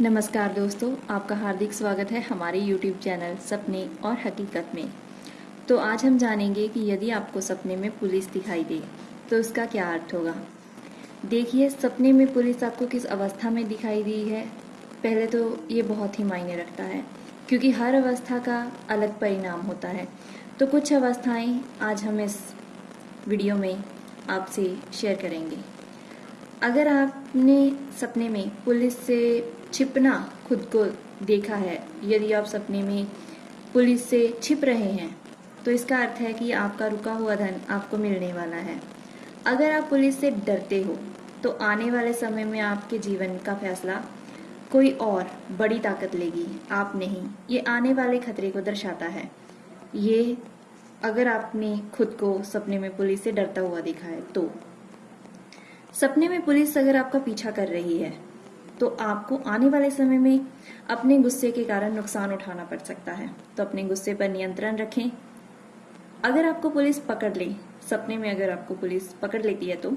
नमस्कार दोस्तों, आपका हार्दिक स्वागत है हमारे YouTube चैनल सपने और हकीकत में। तो आज हम जानेंगे कि यदि आपको सपने में पुलिस दिखाई दे तो उसका क्या अर्थ होगा? देखिए, सपने में पुलिस आपको किस अवस्था में दिखाई दी है? पहले तो ये बहुत ही मायने रखता है, क्योंकि हर अवस्था का अलग परिणाम होता है। तो कुछ अवस्थाएँ आज हम इस वीडियो में आपसे शेयर करेंगे। अगर आपने सपने में पुलिस से छिपना खुद को देखा है, यदि आप सपने में पुलिस से छिप रहे हैं तो इसका अर्थ है कि आपका रुका हुआ धन आपको मिलने वाला है। अगर आप पुलिस से डरते हो तो आने वाले समय में आपके जीवन का फैसला कोई और बड़ी ताकत लेगी। आप नहीं, ये आने वाले खतरे को दर्शाता है। ये अगर आपने खुद को सपने में पुलिस से डरता हुआ देखा है तो सपने में पुलिस अगर आपका पीछा कर रही है तो आपको आने वाले समय में अपने गुस्से के कारण नुकसान उठाना पड़ सकता है। तो अपने गुस्से पर नियंत्रण रखें। अगर आपको पुलिस पकड़ ले, सपने में अगर आपको पुलिस पकड़ लेती है तो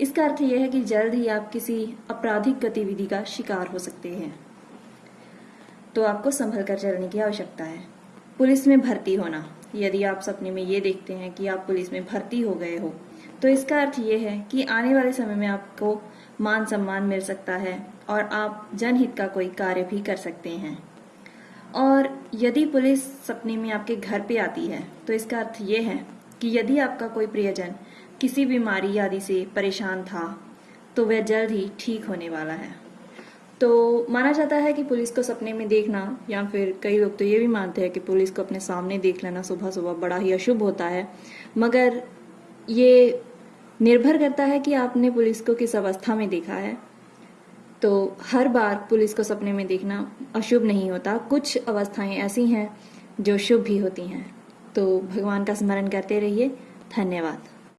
इसका अर्थ यह है कि जल्द ही आप किसी आपराधिक गतिविधि का शिकार हो सकते हैं। तो आपको संभल कर चलने की आवश्यकता है। पुलिस में भर्ती होना। यदि आप सपने में ये देखते हैं कि आप पुलिस में भर्ती हो गए हो तो इसका अर्थ ये है कि आने वाले समय में आपको मान सम्मान मिल सकता है और आप जनहित का कोई कार्य भी कर सकते हैं। और यदि पुलिस सपने में आपके घर पे आती है तो इसका अर्थ ये है कि यदि आपका कोई प्रियजन किसी बीमारी आदि से परेशान था तो वह जल्द ही ठीक होने वाला है। तो माना जाता है कि पुलिस को सपने में देखना, या फिर कई लोग तो ये भी मानते हैं कि पुलिस को अपने सामने देख लेना सुबह सुबह बड़ा ही अशुभ होता है। मगर ये निर्भर करता है कि आपने पुलिस को किस अवस्था में देखा है। तो हर बार पुलिस को सपने में देखना अशुभ नहीं होता। कुछ अवस्थाएँ ऐसी हैं जो शुभ भी होती हैं। तो भगवान का स्मरण करते रहिए। धन्यवाद।